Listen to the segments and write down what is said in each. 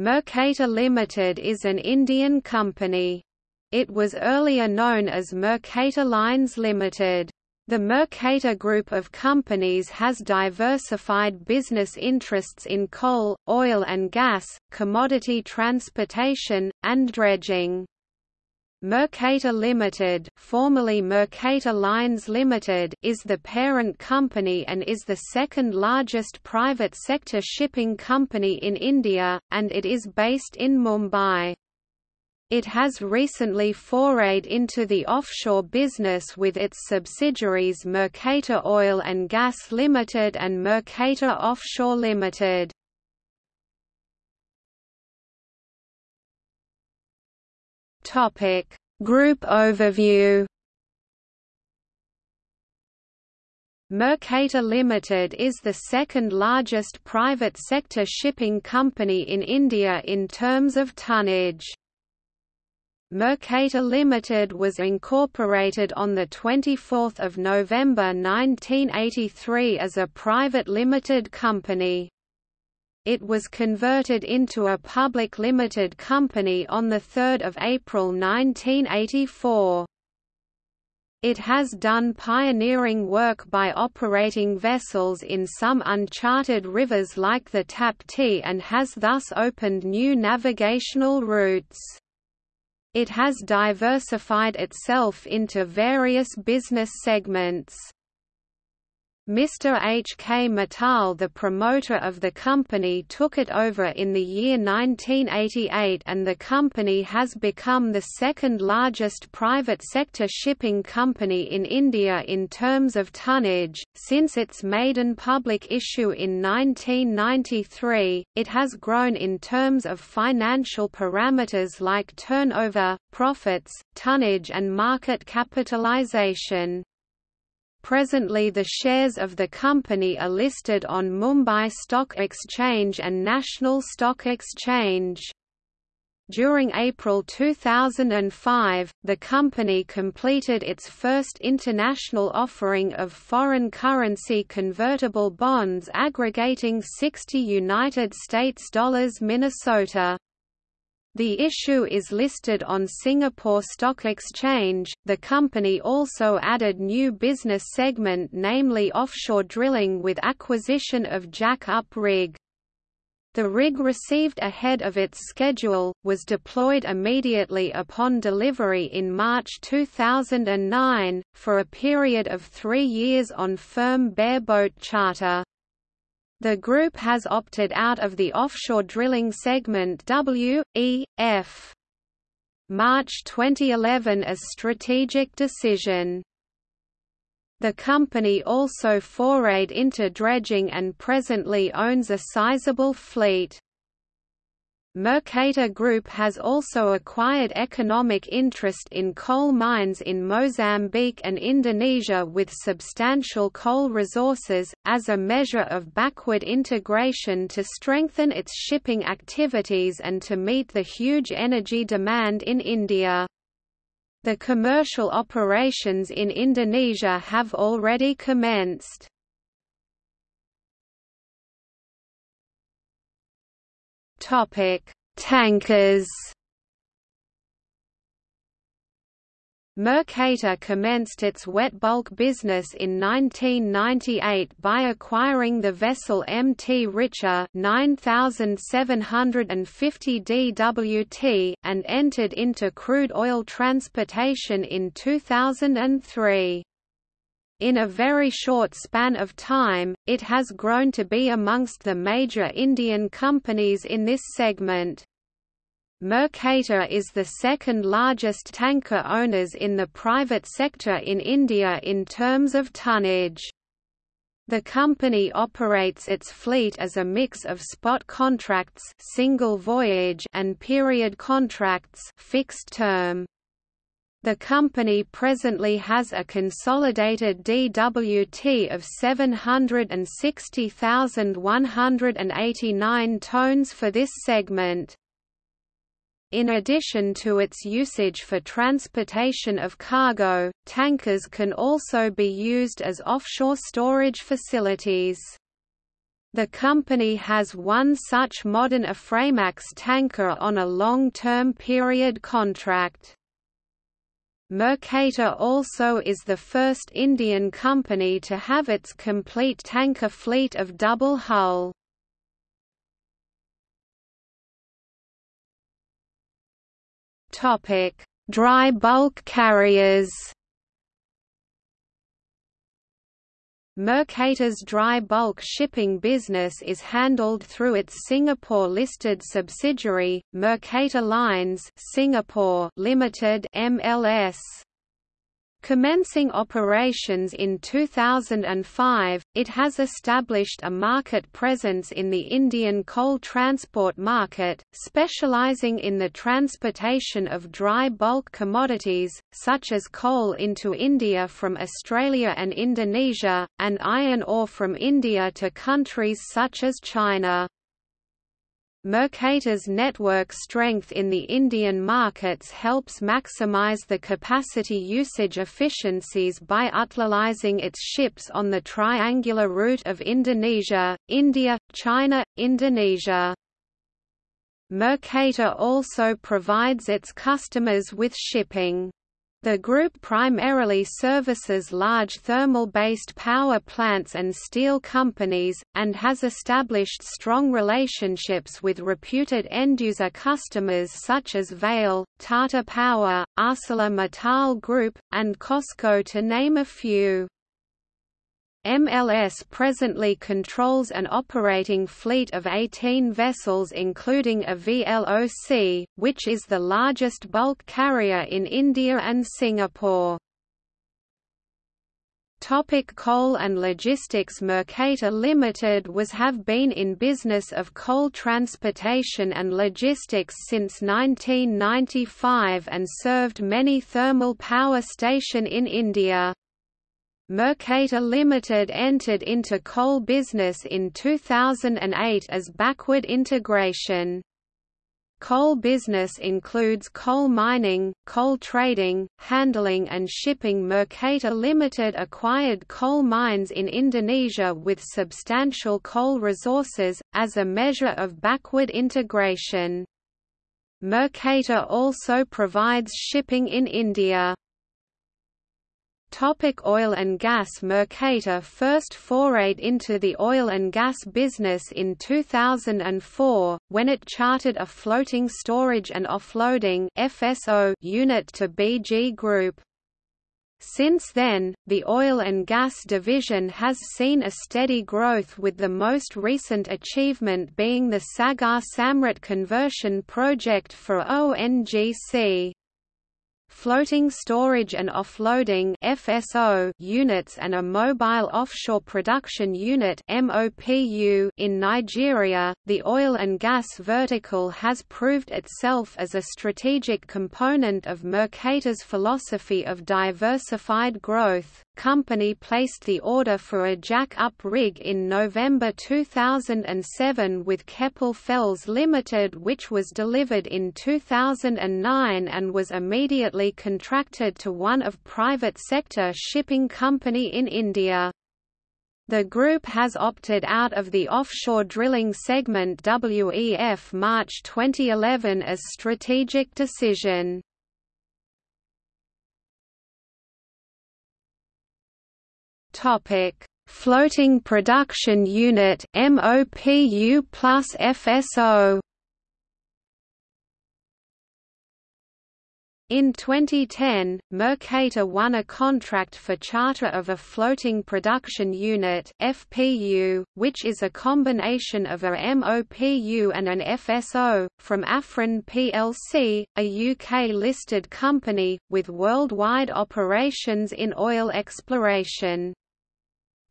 Mercator Limited is an Indian company. It was earlier known as Mercator Lines Limited. The Mercator Group of companies has diversified business interests in coal, oil and gas, commodity transportation, and dredging. Mercator Limited, formerly Mercator Lines Limited, is the parent company and is the second largest private sector shipping company in India, and it is based in Mumbai. It has recently forayed into the offshore business with its subsidiaries Mercator Oil and Gas Limited and Mercator Offshore Limited. Topic: Group overview. Mercator Limited is the second largest private sector shipping company in India in terms of tonnage. Mercator Limited was incorporated on 24 November 1983 as a private limited company. It was converted into a public limited company on 3 April 1984. It has done pioneering work by operating vessels in some uncharted rivers like the Tapti and has thus opened new navigational routes. It has diversified itself into various business segments. Mr. H. K. Mittal the promoter of the company took it over in the year 1988 and the company has become the second largest private sector shipping company in India in terms of tonnage. Since its maiden public issue in 1993, it has grown in terms of financial parameters like turnover, profits, tonnage and market capitalization. Presently the shares of the company are listed on Mumbai Stock Exchange and National Stock Exchange. During April 2005, the company completed its first international offering of foreign currency convertible bonds aggregating 60 United States dollars Minnesota. The issue is listed on Singapore Stock Exchange. The company also added new business segment namely offshore drilling with acquisition of jack-up rig. The rig received ahead of its schedule, was deployed immediately upon delivery in March 2009, for a period of three years on firm bareboat charter. The group has opted out of the offshore drilling segment W, E, F. March 2011 as strategic decision. The company also forayed into dredging and presently owns a sizable fleet. Mercator Group has also acquired economic interest in coal mines in Mozambique and Indonesia with substantial coal resources, as a measure of backward integration to strengthen its shipping activities and to meet the huge energy demand in India. The commercial operations in Indonesia have already commenced. Topic: Tankers. Mercator commenced its wet bulk business in 1998 by acquiring the vessel MT Richer 9750 DWT and entered into crude oil transportation in 2003. In a very short span of time, it has grown to be amongst the major Indian companies in this segment. Mercator is the second largest tanker owners in the private sector in India in terms of tonnage. The company operates its fleet as a mix of spot contracts single voyage and period contracts fixed term. The company presently has a consolidated DWT of 760,189 tonnes for this segment. In addition to its usage for transportation of cargo, tankers can also be used as offshore storage facilities. The company has one such modern Aframax tanker on a long-term period contract. Mercator also is the first Indian company to have its complete tanker fleet of double hull. Dry bulk carriers. Mercator's dry bulk shipping business is handled through its Singapore-listed subsidiary, Mercator Lines Singapore Limited (MLS). Commencing operations in 2005, it has established a market presence in the Indian coal transport market, specializing in the transportation of dry bulk commodities, such as coal into India from Australia and Indonesia, and iron ore from India to countries such as China. Mercator's network strength in the Indian markets helps maximize the capacity usage efficiencies by utilizing its ships on the triangular route of Indonesia, India, China, Indonesia. Mercator also provides its customers with shipping. The group primarily services large thermal-based power plants and steel companies, and has established strong relationships with reputed end-user customers such as Vale, Tata Power, ArcelorMittal Group, and COSCO to name a few. MLS presently controls an operating fleet of 18 vessels including a VLOC, which is the largest bulk carrier in India and Singapore. Topic coal and logistics Mercator Limited was have been in business of coal transportation and logistics since 1995 and served many thermal power station in India. Mercator Limited entered into coal business in 2008 as backward integration. Coal business includes coal mining, coal trading, handling and shipping Mercator Limited acquired coal mines in Indonesia with substantial coal resources, as a measure of backward integration. Mercator also provides shipping in India. Topic oil and gas Mercator first forayed into the oil and gas business in 2004, when it chartered a floating storage and offloading FSO unit to BG Group. Since then, the oil and gas division has seen a steady growth with the most recent achievement being the Sagar Samrat conversion project for ONGC floating storage and offloading FSO units and a mobile offshore production unit MOPU in Nigeria. The oil and gas vertical has proved itself as a strategic component of Mercator's philosophy of diversified growth. Company placed the order for a jack-up rig in November 2007 with Keppel FELS Limited which was delivered in 2009 and was immediately contracted to one of private sector shipping company in India. The group has opted out of the offshore drilling segment WEF March 2011 as strategic decision. Topic: Floating Production Unit MOPU plus FSO In 2010, Mercator won a contract for charter of a floating production unit FPU, which is a combination of a MOPU and an FSO, from Afren plc, a UK-listed company, with worldwide operations in oil exploration.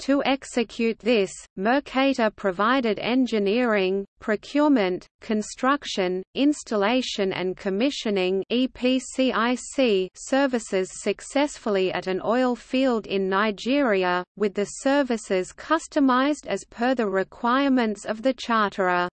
To execute this, Mercator provided engineering, procurement, construction, installation and commissioning EPCIC services successfully at an oil field in Nigeria, with the services customized as per the requirements of the charterer.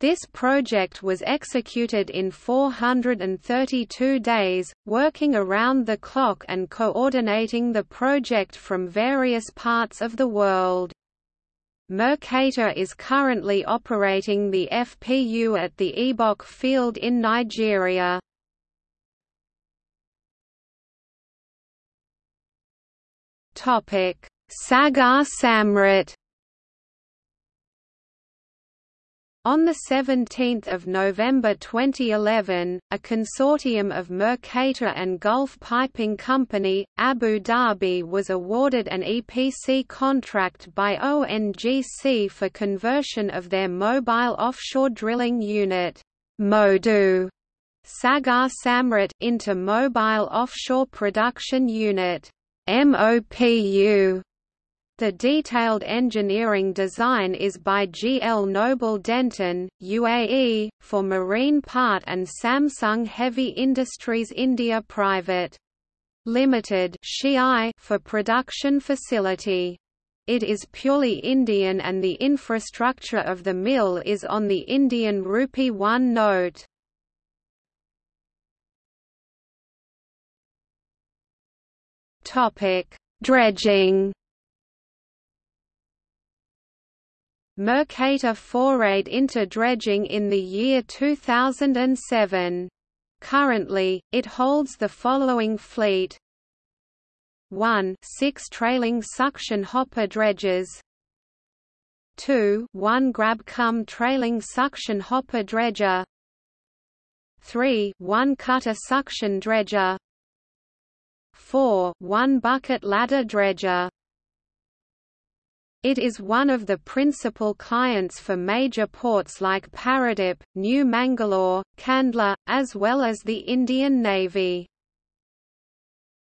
This project was executed in 432 days, working around the clock and coordinating the project from various parts of the world. Mercator is currently operating the FPU at the Ebok field in Nigeria. Sagar Samrat On 17 November 2011, a consortium of Mercator and Gulf Piping Company, Abu Dhabi was awarded an EPC contract by ONGC for conversion of their mobile offshore drilling unit MODU, Sagar Samrat into Mobile Offshore Production Unit MOPU the detailed engineering design is by GL Noble Denton, UAE, for Marine Part and Samsung Heavy Industries India Private. Limited for production facility. It is purely Indian and the infrastructure of the mill is on the Indian Rupee 1 note. Dredging Mercator forayed into dredging in the year 2007. Currently, it holds the following fleet. 1 6 trailing suction hopper dredges. 2 1 grab cum trailing suction hopper dredger. 3 1 cutter suction dredger. 4 1 bucket ladder dredger it is one of the principal clients for major ports like Paradip, New Mangalore, Kandla, as well as the Indian Navy.